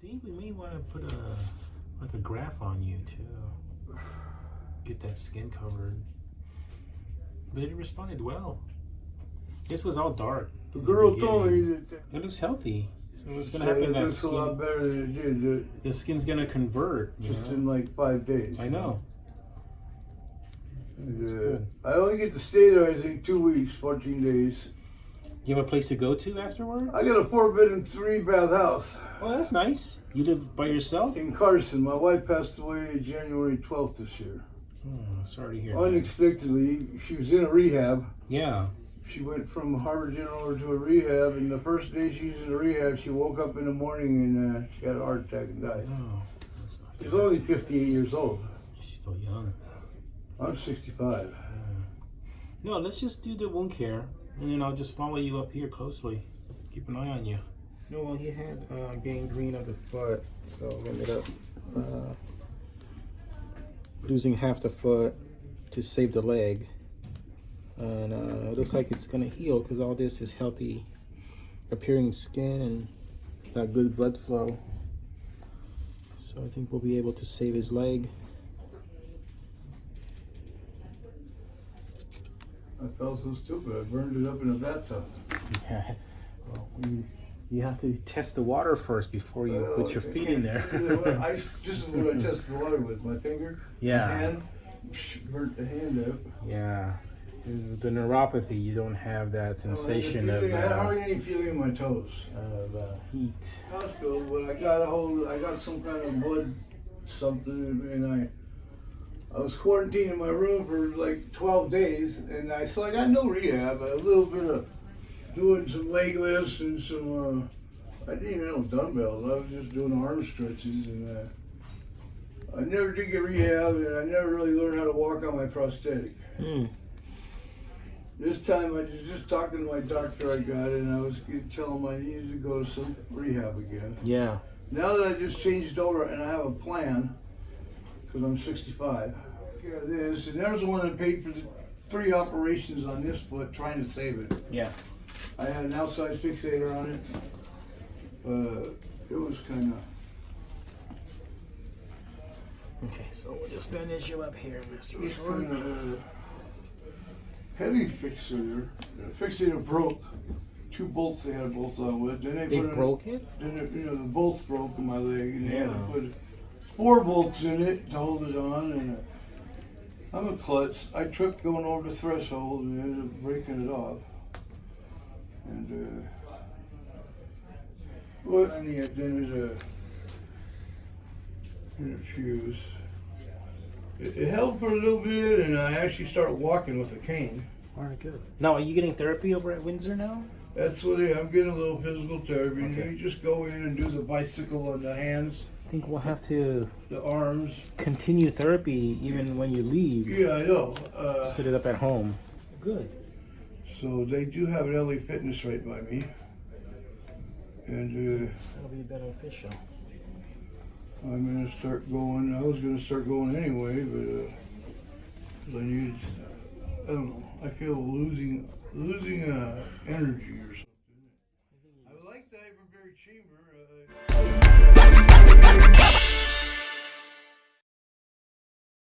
think we may want to put a like a graft on you to get that skin covered. But it responded well. This was all dark. The girl beginning. told me that It looks healthy. So what's gonna happen? it That looks a lot better than it did the skin's gonna convert. just know? in like five days. I know. That's uh. I only get to stay there, I think, two weeks, 14 days. You have a place to go to afterwards? I got a four bed and three bath house Oh, that's nice. You live by yourself? in Carson. My wife passed away January 12th this year. Oh, sorry to hear. that. Unexpectedly, she was in a rehab. Yeah. She went from Harbor General to a rehab, and the first day she was in the rehab, she woke up in the morning and uh, she had a heart attack and died. Oh, that's not She's only 58 years old. She's still young. I'm 65. No, let's just do the wound care, and then I'll just follow you up here closely. Keep an eye on you. No, well, he had uh, gangrene of the foot, so ended up uh, losing half the foot to save the leg. And uh, it looks like it's gonna heal because all this is healthy appearing skin and got good blood flow. So I think we'll be able to save his leg. I felt so stupid. I burned it up in a bathtub. Yeah. Well, you, you have to test the water first before you put your feet in there. you know I, this is what I tested the water with. My finger, Yeah. hand, psh, burnt the hand up. yeah. With The neuropathy, you don't have that sensation I, of, had I had uh, hardly any feeling in my toes. of uh, heat. Hospital, but I got a hold. I got some kind of blood something, and I. I was quarantined in my room for like 12 days, and I so I got no rehab. A little bit of doing some leg lifts and some. Uh, I didn't even know dumbbells. I was just doing arm stretches, and uh, I never did get rehab, and I never really learned how to walk on my prosthetic. Hmm. This time I was just talking to my doctor I got, and I was gonna tell him I needed to go to some rehab again. Yeah. Now that I just changed over and I have a plan, because I'm 65, yeah, this, and there's the one that paid for the three operations on this foot trying to save it. Yeah. I had an outside fixator on it. Uh, it was kind of, Okay, so we'll just bandage you up here, Mr. it was kind of uh, heavy fixator. The fixator broke. Two bolts they had to bolt on with. Then they, They put in- broke it? Then it, you know the bolts broke in my leg, and they had to Yeah. put four bolts in it to hold it on. And uh, I'm a klutz. I tripped going over the threshold and ended up breaking it off. And uh, what I need then is a, and a fuse. It, it held for a little bit, and I actually started walking with a cane. All right, good. Now, are you getting therapy over at Windsor now? That's what I, I'm getting a little physical therapy. Okay. You just go in and do the bicycle on the hands, I I think we'll have to the arms continue therapy even when you leave. Yeah, I know. Uh, it up at home. Good. So they do have an LA Fitness right by me, and uh, that'll be beneficial. I'm gonna start going. I was gonna start going anyway, but uh, I need. I don't know. I feel losing losing uh, energy or something. I like the hyperbaric chamber. Uh,